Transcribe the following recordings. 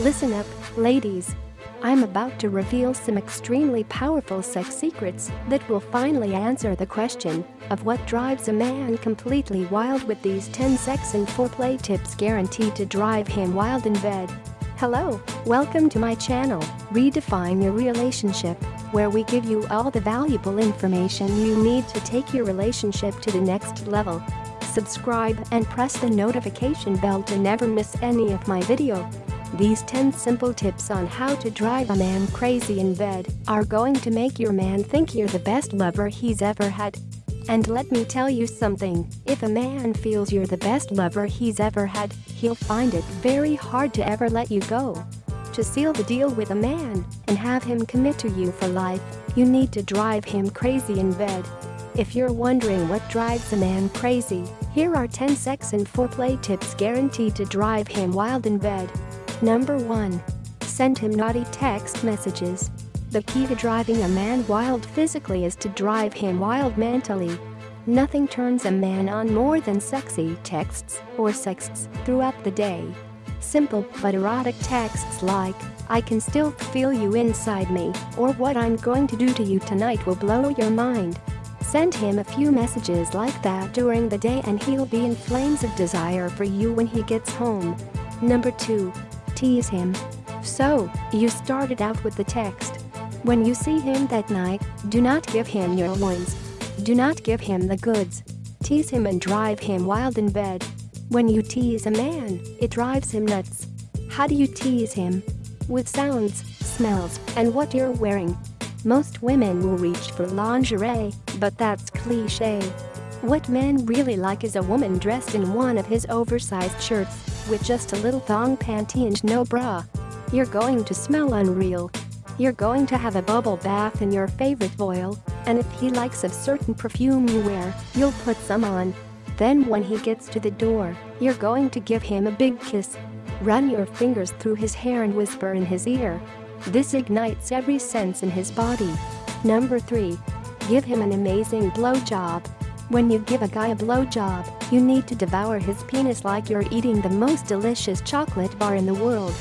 Listen up, ladies. I'm about to reveal some extremely powerful sex secrets that will finally answer the question of what drives a man completely wild with these 10 sex and foreplay tips guaranteed to drive him wild in bed. Hello, welcome to my channel, Redefine Your Relationship, where we give you all the valuable information you need to take your relationship to the next level. Subscribe and press the notification bell to never miss any of my video. These 10 simple tips on how to drive a man crazy in bed are going to make your man think you're the best lover he's ever had. And let me tell you something, if a man feels you're the best lover he's ever had, he'll find it very hard to ever let you go. To seal the deal with a man and have him commit to you for life, you need to drive him crazy in bed. If you're wondering what drives a man crazy, here are 10 sex and foreplay tips guaranteed to drive him wild in bed. Number 1. Send him naughty text messages. The key to driving a man wild physically is to drive him wild mentally. Nothing turns a man on more than sexy texts or sexts throughout the day. Simple but erotic texts like, I can still feel you inside me, or what I'm going to do to you tonight will blow your mind. Send him a few messages like that during the day and he'll be in flames of desire for you when he gets home. Number 2 tease him. So, you started out with the text. When you see him that night, do not give him your loins. Do not give him the goods. Tease him and drive him wild in bed. When you tease a man, it drives him nuts. How do you tease him? With sounds, smells, and what you're wearing. Most women will reach for lingerie, but that's cliche. What men really like is a woman dressed in one of his oversized shirts with just a little thong panty and no bra. You're going to smell unreal. You're going to have a bubble bath in your favorite oil, and if he likes a certain perfume you wear, you'll put some on. Then when he gets to the door, you're going to give him a big kiss. Run your fingers through his hair and whisper in his ear. This ignites every sense in his body. Number 3. Give him an amazing blowjob. When you give a guy a blowjob, you need to devour his penis like you're eating the most delicious chocolate bar in the world.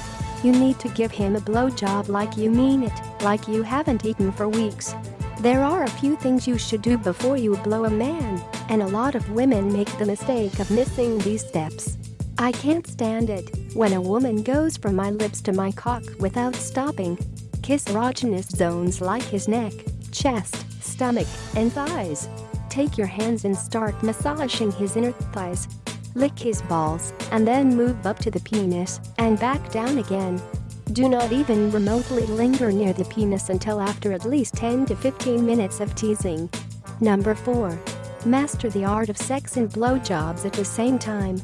You need to give him a blowjob like you mean it, like you haven't eaten for weeks. There are a few things you should do before you blow a man, and a lot of women make the mistake of missing these steps. I can't stand it when a woman goes from my lips to my cock without stopping. Kiss erogenous zones like his neck, chest, stomach, and thighs. Take your hands and start massaging his inner thighs. Lick his balls, and then move up to the penis and back down again. Do not even remotely linger near the penis until after at least 10 to 15 minutes of teasing. Number 4. Master the art of sex and blowjobs at the same time.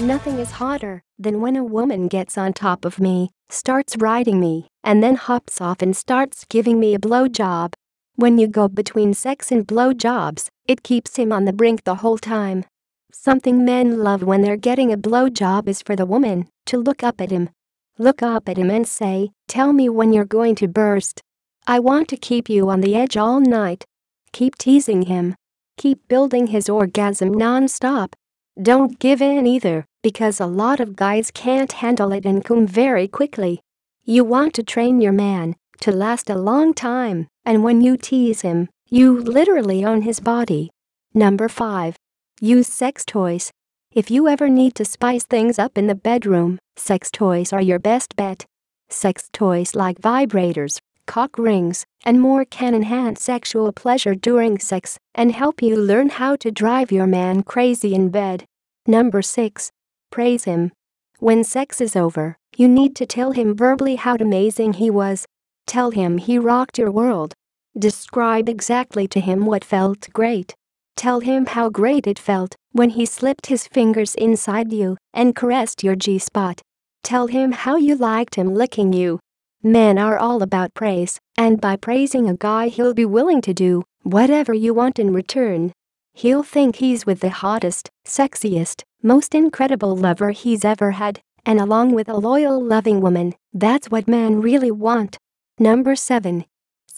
Nothing is hotter than when a woman gets on top of me, starts riding me, and then hops off and starts giving me a blowjob. When you go between sex and blowjobs, it keeps him on the brink the whole time. Something men love when they're getting a blowjob is for the woman to look up at him. Look up at him and say, Tell me when you're going to burst. I want to keep you on the edge all night. Keep teasing him. Keep building his orgasm non-stop. Don't give in either, because a lot of guys can't handle it and come very quickly. You want to train your man to last a long time, and when you tease him, you literally own his body. Number 5. Use sex toys. If you ever need to spice things up in the bedroom, sex toys are your best bet. Sex toys like vibrators, cock rings, and more can enhance sexual pleasure during sex and help you learn how to drive your man crazy in bed. Number 6. Praise him. When sex is over, you need to tell him verbally how amazing he was. Tell him he rocked your world. Describe exactly to him what felt great. Tell him how great it felt when he slipped his fingers inside you and caressed your G spot. Tell him how you liked him licking you. Men are all about praise, and by praising a guy, he'll be willing to do whatever you want in return. He'll think he's with the hottest, sexiest, most incredible lover he's ever had, and along with a loyal, loving woman, that's what men really want. Number 7.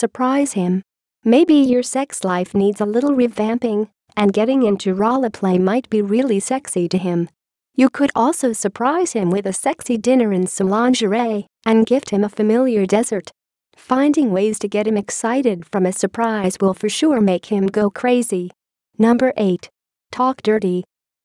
Surprise him. Maybe your sex life needs a little revamping, and getting into roleplay might be really sexy to him. You could also surprise him with a sexy dinner and some lingerie, and gift him a familiar dessert. Finding ways to get him excited from a surprise will for sure make him go crazy. Number 8. Talk dirty.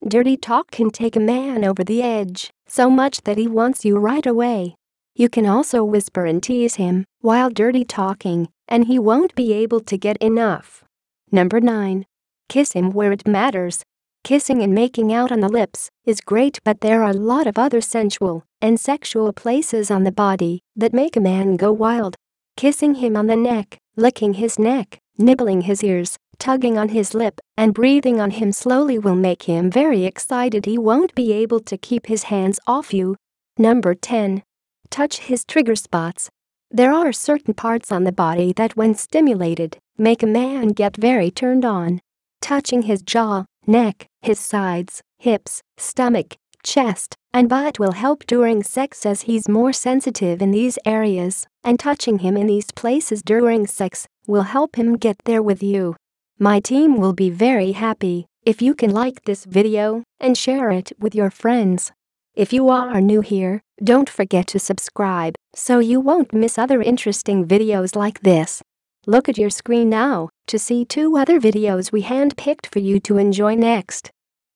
Dirty talk can take a man over the edge, so much that he wants you right away. You can also whisper and tease him while dirty talking, and he won't be able to get enough. Number 9. Kiss him where it matters. Kissing and making out on the lips is great, but there are a lot of other sensual and sexual places on the body that make a man go wild. Kissing him on the neck, licking his neck, nibbling his ears, tugging on his lip, and breathing on him slowly will make him very excited. He won't be able to keep his hands off you. Number 10. Touch his trigger spots. There are certain parts on the body that, when stimulated, make a man get very turned on. Touching his jaw, neck, his sides, hips, stomach, chest, and butt will help during sex as he's more sensitive in these areas, and touching him in these places during sex will help him get there with you. My team will be very happy if you can like this video and share it with your friends. If you are new here, don't forget to subscribe so you won't miss other interesting videos like this. Look at your screen now to see two other videos we handpicked for you to enjoy next.